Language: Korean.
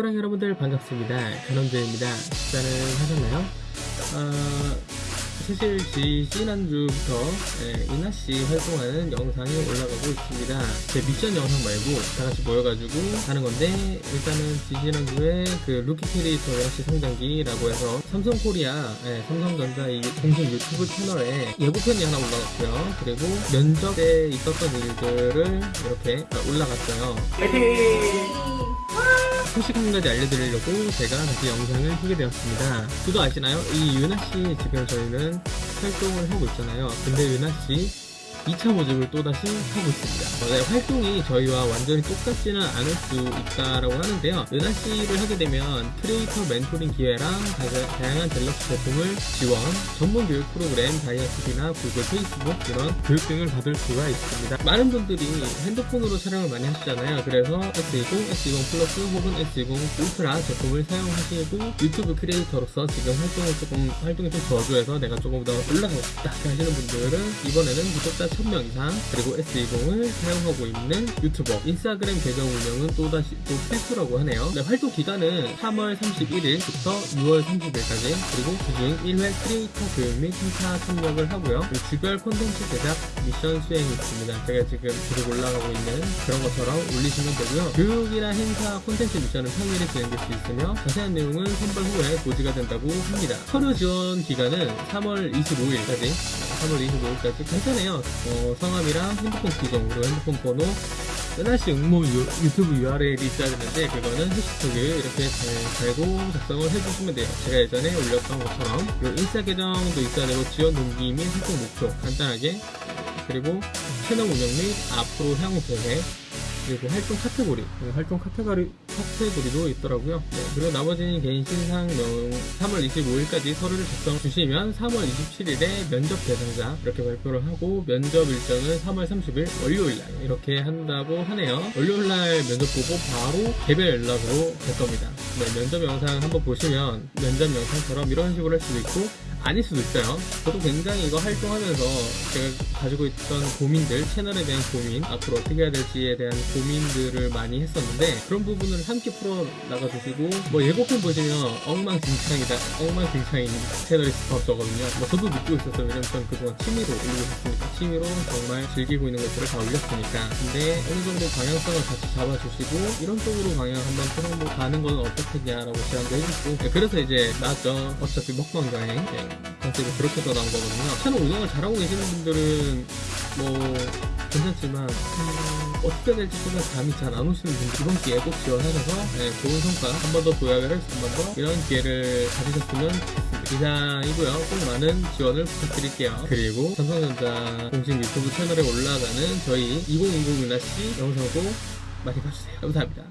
사랑 여러분들 반갑습니다. 간원재입니다. 식사는 하셨나요? 어, 사실 지- 지난주부터 예, 이나씨 활동하는 영상이 올라가고 있습니다. 제 미션 영상 말고 다 같이 모여가지고 하는 건데 일단은 지지난주에 그 루키 크리에이터 이나씨 성장기라고 해서 삼성코리아 예, 삼성전자 이 공식 유튜브 채널에 예고편이 하나 올라갔고요. 그리고 면접 때 있었던 일들을 이렇게 올라갔어요. 소식 한 가지 알려드리려고 제가 다시 영상을 하게 되었습니다. 그거 아시나요? 이 유나씨 지금 저희는 활동을 하고 있잖아요. 근데 유나씨 2차 모집을 또다시 하고 있습니다. 어, 네, 활동이 저희와 완전히 똑같지는 않을 수 있다라고 하는데요. 유나씨를 하게 되면 크리에이터 멘토링 기회랑 다- 다양한 갤럭시 제품을 지원, 전문 교육 프로그램, 다이아TV나 구글, 페이스북 이런 교육 등을 받을 수가 있습니다. 많은 분들이 핸드폰으로 촬영을 많이 하시잖아요. 그래서 S20, S20 플러스 혹은 S20 울트라 제품을 사용하시고 유튜브 크리에이터로서 지금 활동을 조금 활동이 좀 저조해서 내가 조금 더 올라가고 싶다 하시는 분들은 이번에는 구독자 1000명 이상 그리고 S20을 사용하고 있는 유튜버 인스타그램 계정 운영은 또다시 또 필수라고 하네요. 네, 활동 기간은 3월 31일부터 6월 30일까지 그리고 그중 1회 크리에이터 교육 및 행사 참여를 하고요. 주별 콘텐츠 제작 미션 수행이 있습니다. 제가 지금 계속 올라가고 있는 그런 것처럼 올리시면 되고요. 교육이나 행사 콘텐츠 미션은 평일에 진행될 수 있으며 자세한 내용은 선발 후에 고지가 된다고 합니다. 서류 지원 기간은 3월 25일까지 3월 25일까지 간단해요. 어, 성함이랑 핸드폰 기종 그리고 핸드폰 번호 하나씩 응모 유, 유튜브 URL이 있어야 되는데 그거는 해시태그 이렇게 잘 달고 작성을 해주시면 돼요. 제가 예전에 올렸던 것처럼 그리고 인스타 계정도 있어야 되고 지원 동기 및 활동 목표 간단하게 그리고 채널 운영 및 앞으로 향후 계획 그리고 활동 카테고리 네, 활동 카테고리 카테고리도 있더라고요. 네, 그리고 나머지는 개인 신상명 3월 25일까지 서류를 작성 주시면 3월 27일에 면접 대상자 이렇게 발표를 하고 면접 일정은 3월 30일 월요일날 이렇게 한다고 하네요. 월요일날 면접 보고 바로 개별 연락으로 갈 겁니다. 네, 면접 영상 한번 보시면 면접 영상처럼 이런 식으로 할 수도 있고 아닐 수도 있어요. 저도 굉장히 이거 활동하면서 제가 가지고 있던 고민들, 채널에 대한 고민, 앞으로 어떻게 해야 될지에 대한 고민들을 많이 했었는데 그런 부분을 함께 풀어 나가 주시고 뭐 예고편 보시면 엉망진창이다, 엉망진창인 채널이 없었거든요. 뭐 저도 느끼고 있었어요. 왜냐면 저는 그동안 취미로 올리고 있었으니까 취미로 정말 즐기고 있는 것들을 다 올렸으니까. 근데 어느 정도 방향성을 같이 잡아주시고 이런 쪽으로 방향 한번 틀어보 가는 건 어떻겠냐라고 제안도 해주시고 네, 그래서 이제 나왔죠. 어차피 먹방 여행. 네. 컨셉이 그렇게 더 나온 거거든요. 채널 운영을 잘하고 계시는 분들은 뭐 괜찮지만 음, 어떻게 될지 조금 감이 잘 안 오시는 분들 이번 기회에 꼭 지원하셔서 네, 좋은 성과 한 번 더 도약을 할수한번더 이런 기회를 가지셨으면 좋겠습니다. 이상이고요. 꼭 많은 지원을 부탁드릴게요. 그리고 삼성전자 공식 유튜브 채널에 올라가는 저희 2020 유나씨 영상도 많이 봐주세요. 감사합니다.